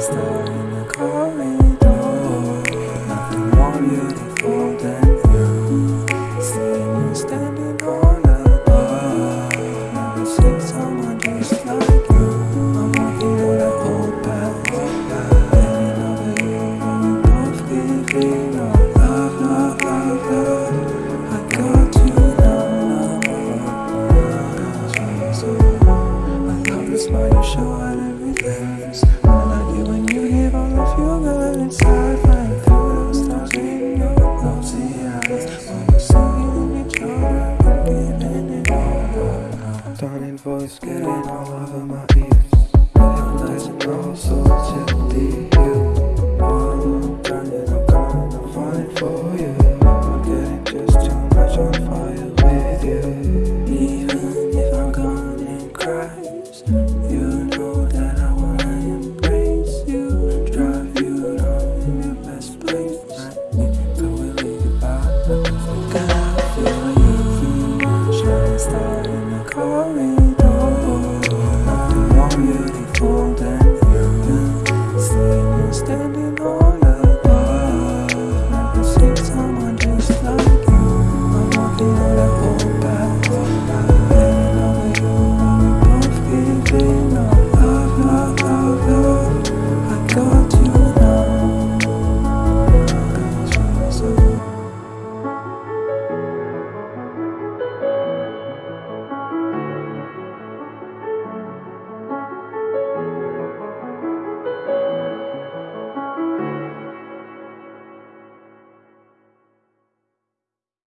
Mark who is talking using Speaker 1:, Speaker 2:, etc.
Speaker 1: We're in the Nothing more beautiful than you. Seeing you standing all Never seen someone just like you. I'm walking on that Baby, when we both up love, love, love I got you now, I love the smile you show Stunning voice getting all of them falling.